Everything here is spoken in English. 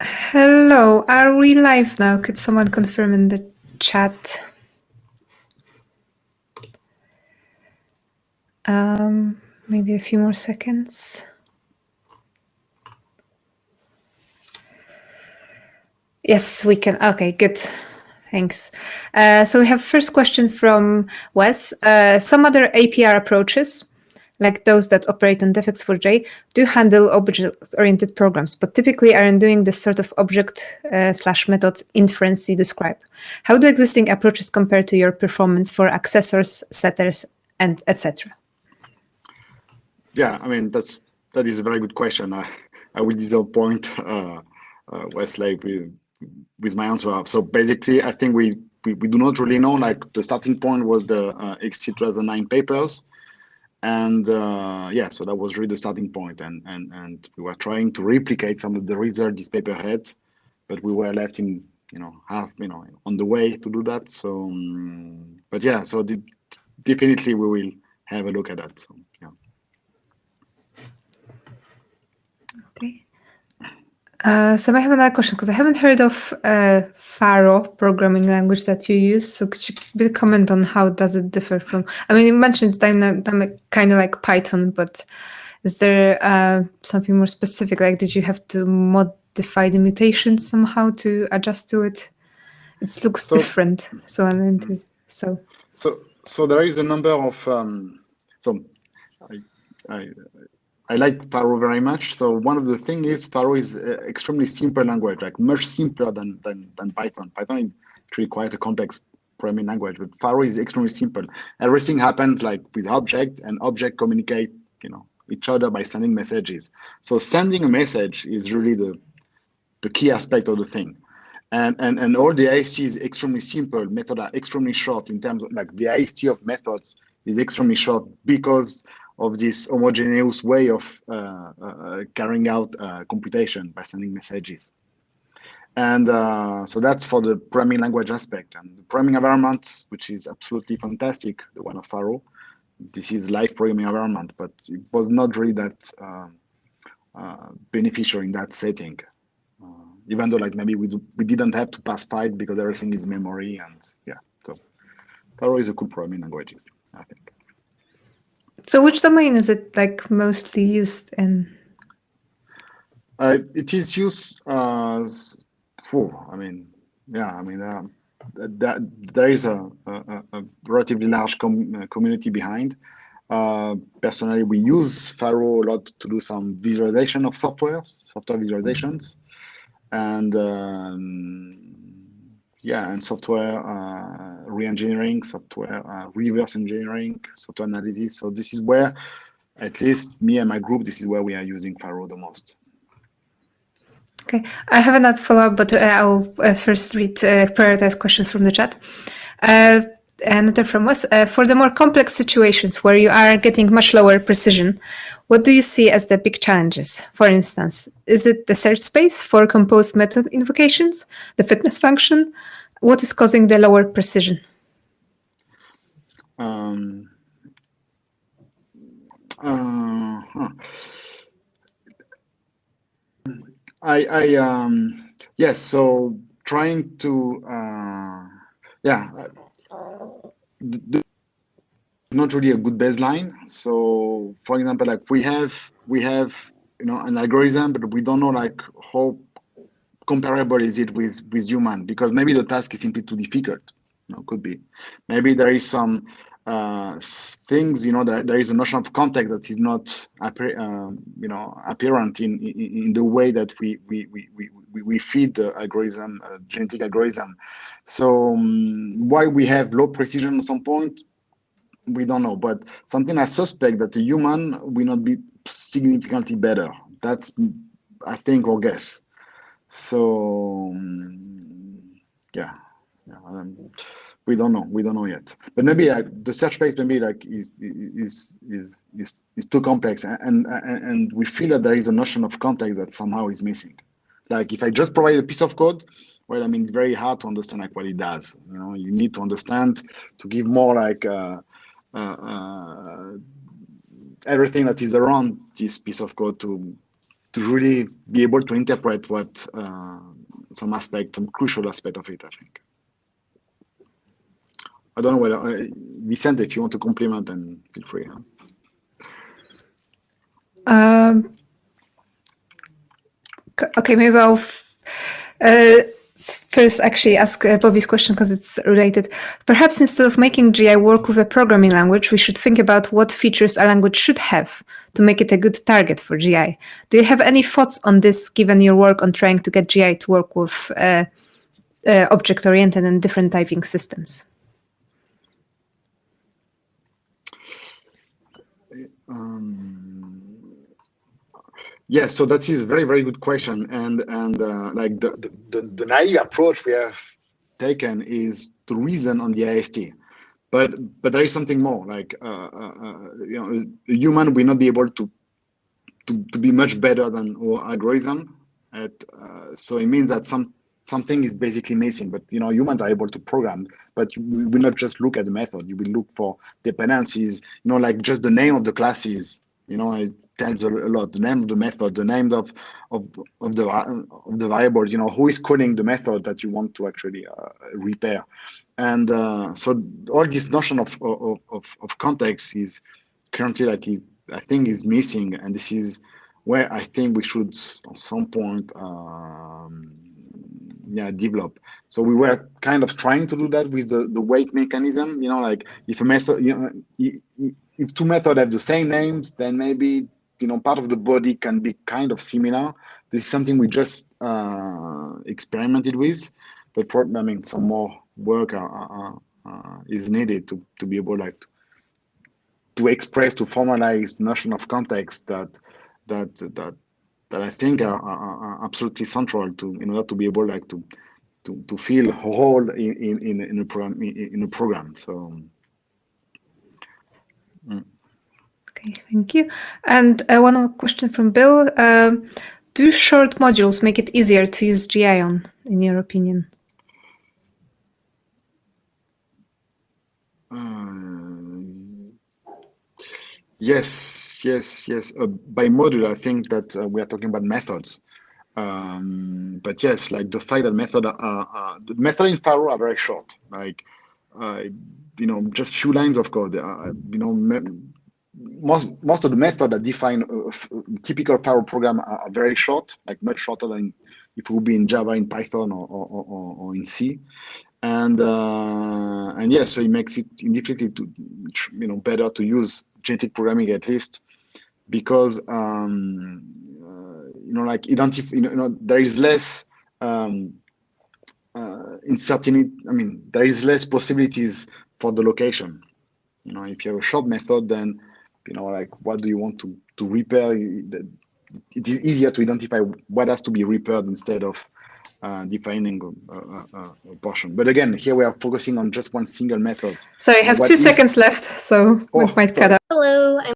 Hello, are we live now? Could someone confirm in the chat? Um, maybe a few more seconds. Yes, we can. Okay, good. Thanks. Uh, so we have first question from Wes. Uh, some other APR approaches, like those that operate on Defects4J, do handle object-oriented programs, but typically aren't doing this sort of object uh, slash method inference you describe. How do existing approaches compare to your performance for accessors, setters, and etc.? Yeah, I mean that's that is a very good question. I, I will disappoint uh, uh, Westlake with with my answer. So basically, I think we, we, we do not really know. Like the starting point was the uh, XT 2009 papers, and uh, yeah, so that was really the starting point. And and and we were trying to replicate some of the results this paper had, but we were left in you know half you know on the way to do that. So, um, but yeah, so the, definitely we will have a look at that. So yeah. Okay. Uh, so I have another question because I haven't heard of uh, Pharo programming language that you use. So could you comment on how does it differ from? I mean, you mentioned it's dynamic, kind of like Python, but is there uh, something more specific? Like, did you have to modify the mutations somehow to adjust to it? It looks so, different. So I'm into so. So so there is a number of um, so I, I I like Pharo very much. So one of the things is Pharo is uh, extremely simple language, like much simpler than, than, than Python. Python is actually quite a complex programming language, but Pharo is extremely simple. Everything happens like with object and object communicate, you know, each other by sending messages. So sending a message is really the, the key aspect of the thing. And, and, and all the AST is extremely simple. Methods are extremely short in terms of like the AST of methods is extremely short because of this homogeneous way of uh, uh, carrying out uh, computation by sending messages. And uh, so that's for the programming language aspect. And the programming environment, which is absolutely fantastic, the one of Pharo, this is live programming environment, but it was not really that um, uh, beneficial in that setting. Uh, even though like maybe we, do, we didn't have to pass Python because everything is memory and yeah, so Pharo is a cool programming language, I think. So which domain is it like mostly used in? Uh, it is used as, oh, I mean, yeah, I mean, uh, that, there is a, a, a relatively large com uh, community behind. Uh, personally, we use Pharo a lot to do some visualization of software, software visualizations. And um, yeah, and software uh, re-engineering, software uh, reverse engineering, software analysis. So this is where, at least me and my group, this is where we are using Pharo the most. Okay, I have another follow-up, but uh, I'll uh, first read uh, prioritized questions from the chat. Uh, another from Wes. Uh, for the more complex situations where you are getting much lower precision, what do you see as the big challenges? For instance, is it the search space for composed method invocations, the fitness function? What is causing the lower precision? Um, uh, huh. I, I um, yes, so trying to, uh, yeah, not really a good baseline. So for example, like we have we have you know an algorithm, but we don't know like how comparable is it with with human? Because maybe the task is simply too difficult. You know, could be. Maybe there is some uh, things you know there, there is a notion of context that is not uh, you know apparent in, in, in the way that we we we we, we feed the algorithm uh, genetic algorithm. So um, why we have low precision at some point we don't know. But something i suspect that a human will not be significantly better. That's i think or guess so um, yeah, yeah um, we don't know. We don't know yet. But maybe uh, the search space maybe like is is is is, is too complex, and, and and we feel that there is a notion of context that somehow is missing. Like if I just provide a piece of code, well, I mean it's very hard to understand like what it does. You know, you need to understand to give more like. Uh, uh, uh, everything that is around this piece of code to to really be able to interpret what uh, some aspect, some crucial aspect of it. I think. I don't know whether uh, Vicente, if you want to complement, then feel free. Huh? Um, okay, maybe I'll uh, first actually ask uh, Bobby's question because it's related. Perhaps instead of making GI work with a programming language, we should think about what features a language should have to make it a good target for GI. Do you have any thoughts on this, given your work on trying to get GI to work with uh, uh, object-oriented and different typing systems? Um, yes, so that is a very, very good question. And and uh, like the, the, the, naive approach we have taken is to reason on the AST. But but there is something more. Like uh, uh, uh, you know, a human will not be able to to, to be much better than our algorithm. At, uh, so it means that some something is basically missing. But you know, humans are able to program, but you will not just look at the method. You will look for dependencies. You know, like just the name of the classes. You know, tells a lot. The name of the method, the name of of of the of the variable. You know, who is calling the method that you want to actually uh, repair. And uh, so all this notion of of of, context is currently like I think is missing, and this is where I think we should at some point. Um, yeah develop so we were kind of trying to do that with the the weight mechanism you know like if a method you know if two methods have the same names then maybe you know part of the body can be kind of similar this is something we just uh, experimented with but i mean some more work uh, uh, uh, is needed to to be able like to, to express to formalize notion of context that that that that I think are, are, are, absolutely central to in order to be able like to to, to feel whole in, in, in a program in a program. So mm. Okay, thank you. And uh, one more question from Bill. Um, do short modules make it easier to use GI on, in your opinion? Yes, yes, yes. Uh, by module, I think that uh, we are talking about methods. Um, but yes, like the fact that method are, uh, the method in Pharo are very short. Like, uh, you know, just few lines of code. Uh, you know, most most of the method that define a typical Pharo program are, are, very short, like much shorter than if it would be in Java, in Python, or or, or, or in C and uh, and yeah, so it makes it infinitely to you know better to use genetic programming at least because um, uh, you know like identify you know, you know, there is less um, uh, uncertainty. I mean there is less possibilities for the location. You know if you have a short method, then you know like what do you want to to repair? It is easier to identify what has to be repaired instead of uh, defining a, a, a, portion. But again, here we are focusing on just one single method. So I have what two seconds left, so oh, we might sorry. cut out. Hello, I'm